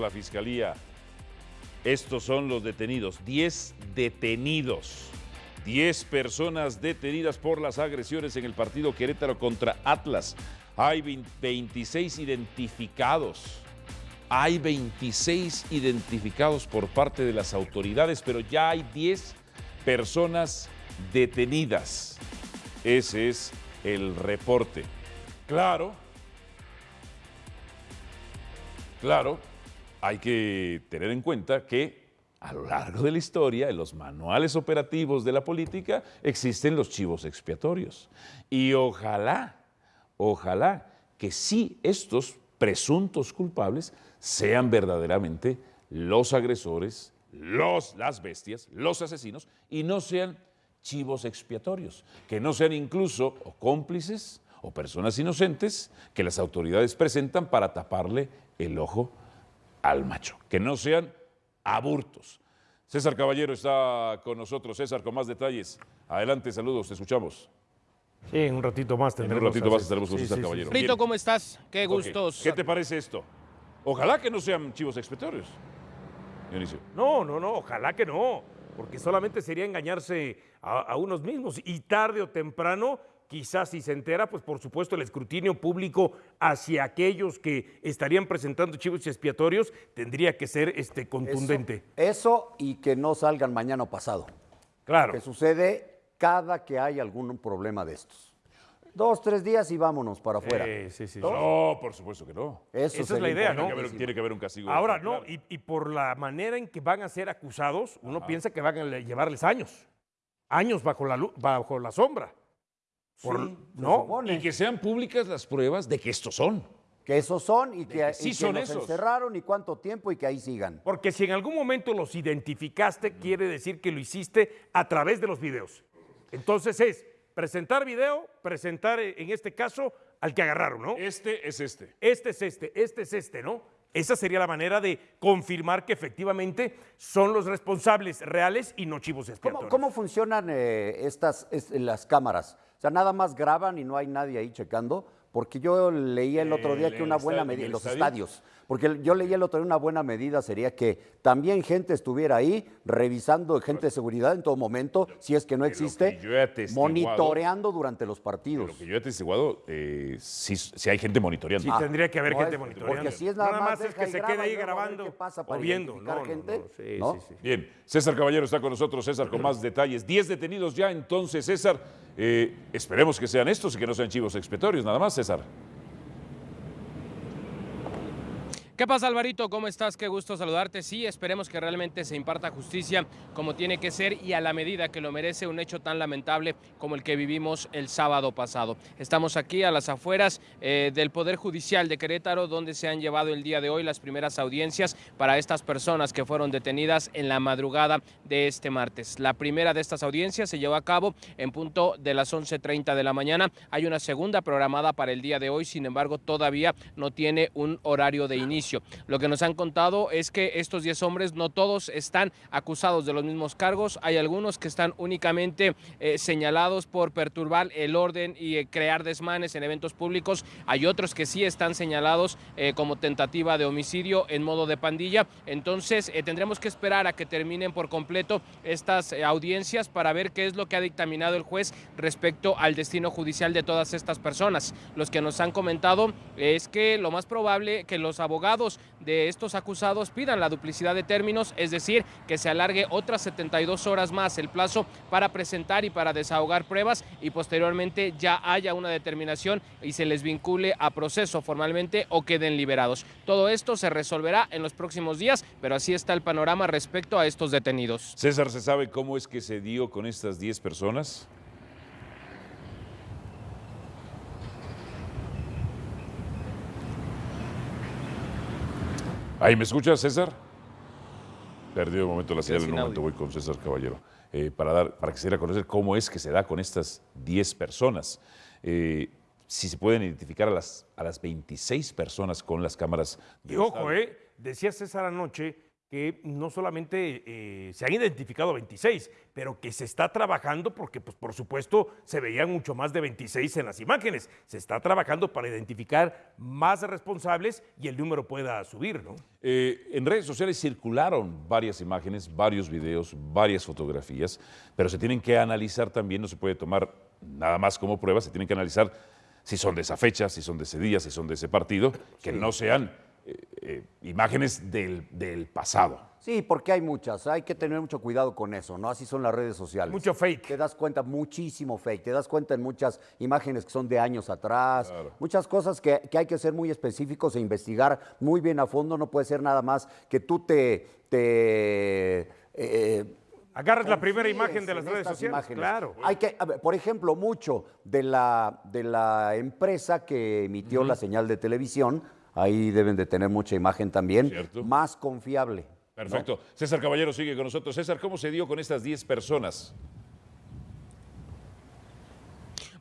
la Fiscalía. Estos son los detenidos, 10 detenidos. 10 personas detenidas por las agresiones en el partido Querétaro contra Atlas. Hay 26 identificados. Hay 26 identificados por parte de las autoridades, pero ya hay 10 personas detenidas. Ese es el reporte. Claro, claro, hay que tener en cuenta que a lo largo de la historia, en los manuales operativos de la política, existen los chivos expiatorios. Y ojalá, ojalá que sí estos presuntos culpables sean verdaderamente los agresores, los, las bestias, los asesinos, y no sean chivos expiatorios, que no sean incluso cómplices o personas inocentes que las autoridades presentan para taparle el ojo al macho, que no sean aburtos. César Caballero está con nosotros. César, con más detalles. Adelante, saludos, te escuchamos. Sí, en un ratito más tendremos. En un ratito más estaremos con César Caballero. Brito, ¿cómo estás? Qué gustos. ¿Qué te parece esto? Ojalá que no sean chivos expiatorios. Dionisio. No, no, no, ojalá que no, porque solamente sería engañarse a, a unos mismos y tarde o temprano quizás si se entera, pues por supuesto el escrutinio público hacia aquellos que estarían presentando chivos expiatorios tendría que ser este, contundente. Eso, y que no salgan mañana o pasado. Claro. Que sucede cada que hay algún problema de estos. Dos, tres días y vámonos para afuera. Sí, sí, sí. No, por supuesto que no. Esa es la idea, ¿no? Tiene que, haber, un castigo. Ahora, no, y, por la manera en que van a ser acusados, uno piensa que van a llevarles años. Años bajo la, bajo la sombra. ¿No? Y que sean públicas las pruebas de que estos son. Que esos son y que, sí son los encerraron y cuánto tiempo y que ahí sigan. Porque si en algún momento los identificaste, quiere decir que lo hiciste a través de los videos. Entonces es presentar video, presentar eh, en este caso al que agarraron, ¿no? Este es este. Este es este, este es este, ¿no? Esa sería la manera de confirmar que efectivamente son los responsables reales y no chivos expiatorios. ¿Cómo, funcionan eh, estas las cámaras? O sea, nada más graban y no hay nadie ahí checando. Porque yo leía el otro día que una buena medida, en los estadios, porque yo leía el otro día una buena medida sería que también gente estuviera ahí revisando, gente de seguridad en todo momento, si es que no existe, monitoreando durante los partidos. Lo que yo he atestiguado, eh, si, hay gente monitoreando. Sí, tendría que haber gente monitoreando. Porque si es nada, más, es que se quede ahí grabando pasa o viendo. No, gente, sí, Bien, César Caballero está con nosotros, César, con más detalles. Diez detenidos ya, entonces, César. Eh, esperemos que sean estos y que no sean chivos expiatorios, nada más, César. ¿Qué pasa, Alvarito? ¿Cómo estás? Qué gusto saludarte. Sí, esperemos que realmente se imparta justicia como tiene que ser y a la medida que lo merece un hecho tan lamentable como el que vivimos el sábado pasado. Estamos aquí a las afueras eh, del Poder Judicial de Querétaro, donde se han llevado el día de hoy las primeras audiencias para estas personas que fueron detenidas en la madrugada de este martes. La primera de estas audiencias se llevó a cabo en punto de las 11.30 de la mañana. Hay una segunda programada para el día de hoy, sin embargo, todavía no tiene un horario de inicio lo que nos han contado es que estos 10 hombres no todos están acusados de los mismos cargos, hay algunos que están únicamente eh, señalados por perturbar el orden y eh, crear desmanes en eventos públicos, hay otros que sí están señalados eh, como tentativa de homicidio en modo de pandilla, entonces tendremos que esperar a que terminen por completo estas audiencias para ver qué es lo que ha dictaminado el juez respecto al destino judicial de todas estas personas. Los que nos han comentado es que lo más probable que los abogados de estos acusados pidan la duplicidad de términos, es decir, que se alargue otras 72 horas más el plazo para presentar y para desahogar pruebas y posteriormente ya haya una determinación y se les vincule a proceso formalmente o queden liberados. Todo esto se resolverá en los próximos días, pero así está el panorama respecto a estos detenidos. César, ¿se sabe cómo es que se dio con estas 10 personas? Ahí me escuchas, César. Perdió un momento la señal, en un momento voy con César Caballero. Eh, para, dar, para que se diera a conocer cómo es que se da con estas 10 personas. Eh, si se pueden identificar a las, a las 26 personas con las cámaras. y ojo, eh, decía César anoche que no solamente eh, se han identificado 26, pero que se está trabajando porque, pues, por supuesto, se veían mucho más de 26 en las imágenes. Se está trabajando para identificar más responsables y el número pueda subir, ¿no? Eh, en redes sociales circularon varias imágenes, varios videos, varias fotografías, pero se tienen que analizar también, no se puede tomar nada más como prueba, se tienen que analizar si son de esa fecha, si son de ese día, si son de ese partido, que no sean eh, eh, imágenes del, del, pasado. Sí, porque hay muchas, hay que tener mucho cuidado con eso, ¿no? Así son las redes sociales. Mucho fake. Te das cuenta, muchísimo fake, te das cuenta en muchas imágenes que son de años atrás, muchas cosas que, que, hay que ser muy específicos e investigar muy bien a fondo, no puede ser nada más que tú te... te eh, Agarras la primera imagen de las redes sociales. Imágenes. Claro. Hay que, ver, por ejemplo, mucho de la, de la empresa que emitió uh -huh. la señal de televisión, ahí deben de tener mucha imagen también, ¿Cierto? más confiable. Perfecto. ¿no? César Caballero sigue con nosotros. César, ¿cómo se dio con estas 10 personas?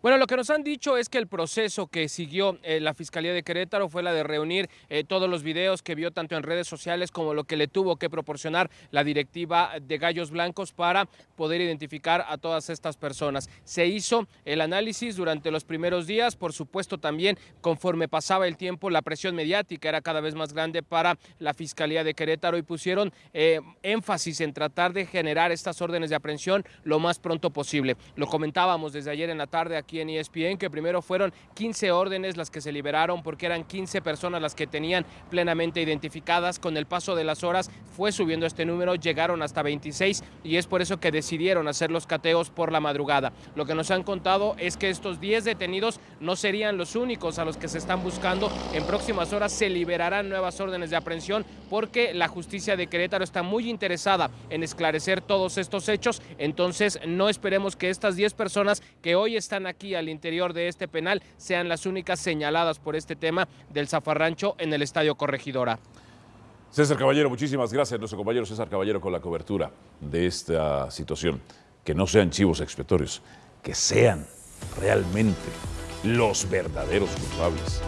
Bueno, lo que nos han dicho es que el proceso que siguió eh, la Fiscalía de Querétaro fue la de reunir eh, todos los videos que vio tanto en redes sociales como lo que le tuvo que proporcionar la directiva de Gallos Blancos para poder identificar a todas estas personas. Se hizo el análisis durante los primeros días, por supuesto también conforme pasaba el tiempo la presión mediática era cada vez más grande para la Fiscalía de Querétaro y pusieron eh, énfasis en tratar de generar estas órdenes de aprehensión lo más pronto posible. Lo comentábamos desde ayer en la tarde aquí en ESPN, que primero fueron 15 órdenes las que se liberaron porque eran 15 personas las que tenían plenamente identificadas. Con el paso de las horas fue subiendo este número, llegaron hasta 26 y es por eso que decidieron hacer los cateos por la madrugada. Lo que nos han contado es que estos 10 detenidos no serían los únicos a los que se están buscando. En próximas horas se liberarán nuevas órdenes de aprehensión porque la justicia de Querétaro está muy interesada en esclarecer todos estos hechos. Entonces no esperemos que estas 10 personas que hoy están aquí al interior de este penal sean las únicas señaladas por este tema del zafarrancho en el Estadio Corregidora. César Caballero, muchísimas gracias. Nuestro compañero César Caballero con la cobertura de esta situación. Que no sean chivos expiatorios, que sean realmente los verdaderos culpables.